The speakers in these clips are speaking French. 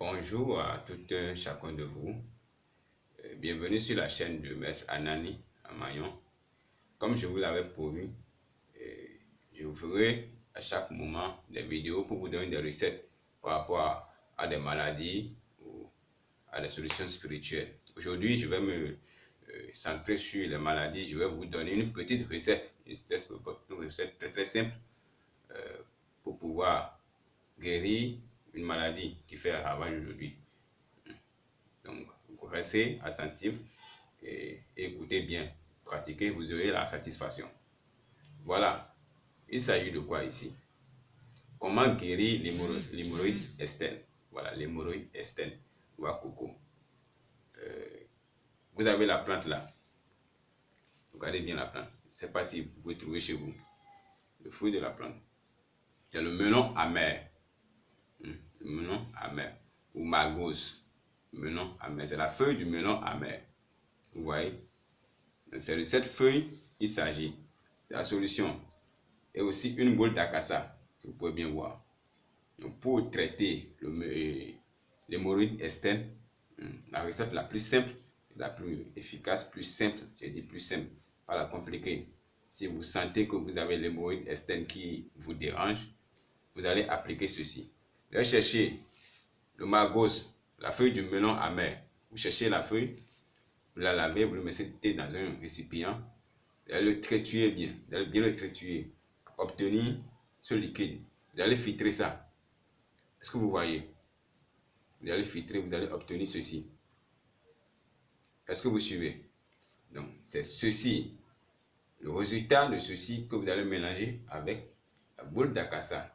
Bonjour à tout un chacun de vous. Euh, bienvenue sur la chaîne de Maître Anani Amayon. Comme je vous l'avais promis, euh, je vous ferai à chaque moment des vidéos pour vous donner des recettes par rapport à, des maladies ou à des solutions spirituelles. Aujourd'hui, je vais me euh, centrer sur les maladies. Je vais vous donner une petite recette, une recette très très simple pour pouvoir guérir une maladie qui fait ravage aujourd'hui. Donc, restez attentif et écoutez bien. Pratiquez, vous aurez la satisfaction. Voilà. Il s'agit de quoi ici? Comment guérir l'hémorroïde externe? Voilà, l'hémorroïde externe ou coco. Euh, vous avez la plante là. Regardez bien la plante. Je ne sais pas si vous pouvez trouver chez vous. Le fruit de la plante. C'est le melon amer melon amer, ou magos, melon amer. C'est la feuille du melon amer. Vous voyez? C'est de cette feuille il s'agit. La solution. Et aussi une boule d'acassa, vous pouvez bien voir. Donc pour traiter l'hémorroïde externe, hmm, la recette la plus simple, la plus efficace, plus simple, j'ai dit plus simple, pas la compliquée. Si vous sentez que vous avez l'hémorroïde externe qui vous dérange, vous allez appliquer ceci. Vous chercher le magos, la feuille du melon amer. Vous cherchez la feuille, vous la lavez, vous le mettez dans un récipient. Vous allez le triturer bien. Vous allez bien le triturer. Obtenir ce liquide. Vous allez filtrer ça. Est-ce que vous voyez? Vous allez filtrer, vous allez obtenir ceci. Est-ce que vous suivez? Donc, c'est ceci. Le résultat de ceci que vous allez mélanger avec la boule d'acassa.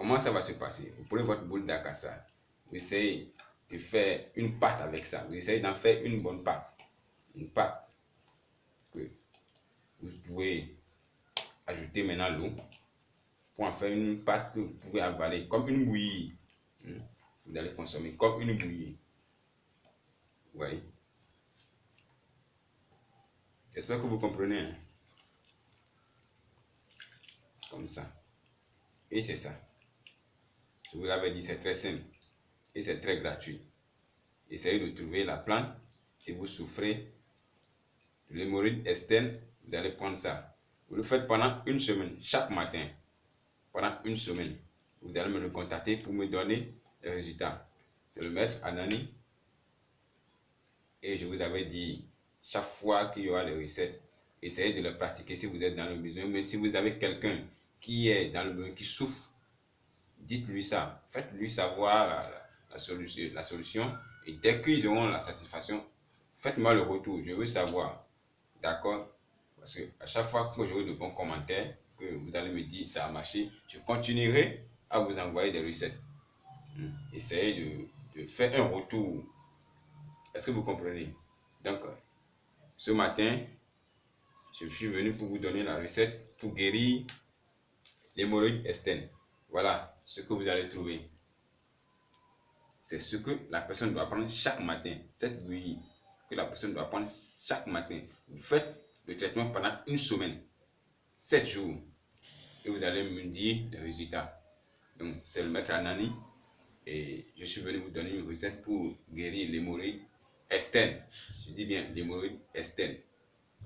Comment ça va se passer? Vous prenez votre boule d'acassa, vous essayez de faire une pâte avec ça. Vous essayez d'en faire une bonne pâte. Une pâte que vous pouvez ajouter maintenant l'eau pour en faire une pâte que vous pouvez avaler comme une bouillie. Hmm? Vous allez consommer comme une bouillie. Vous J'espère que vous comprenez. Hein? Comme ça. Et c'est ça. Je vous l'avais dit, c'est très simple et c'est très gratuit. Essayez de trouver la plante. Si vous souffrez de l'hémorroïde externe, vous allez prendre ça. Vous le faites pendant une semaine, chaque matin. Pendant une semaine. Vous allez me le contacter pour me donner les résultats. C'est le maître Anani. Et je vous avais dit, chaque fois qu'il y aura les recettes, essayez de les pratiquer si vous êtes dans le besoin. Mais si vous avez quelqu'un qui est dans le besoin, qui souffre dites-lui ça. Faites-lui savoir la, solution. Et dès qu'ils auront la satisfaction, faites-moi le retour. Je veux savoir. D'accord? Parce que à chaque fois que j'aurai de bons commentaires, que vous allez me dire ça a marché, je continuerai à vous envoyer des recettes. Hmm. Essayez de, de faire un retour. Est-ce que vous comprenez? Donc, ce matin, je suis venu pour vous donner la recette pour guérir l'hémorroïde externe. Voilà ce que vous allez trouver. C'est ce que la personne doit prendre chaque matin. Cette bouillie que la personne doit prendre chaque matin. Vous faites le traitement pendant une semaine, 7 jours. Et vous allez me dire les résultats. Donc, c'est le maître Anani. Et je suis venu vous donner une recette pour guérir l'hémorroïde externe. Je dis bien l'hémorroïde externe.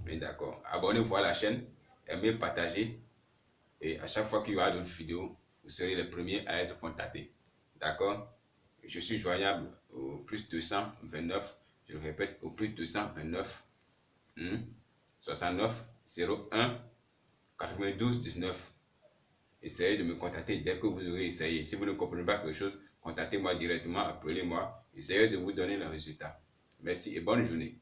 Mais d'accord. Abonnez-vous à la chaîne, aimez, partagez. Et à chaque fois qu'il y aura d'autres vidéos, vous serez les premiers à être contactés. D'accord? Je suis joignable au plus 229, je le répète, au plus 229 69 01 92 19. Essayez de me contacter dès que vous aurez essayé. Si vous ne comprenez pas quelque chose, contactez-moi directement, appelez-moi. Essayez de vous donner le résultat. Merci et bonne journée.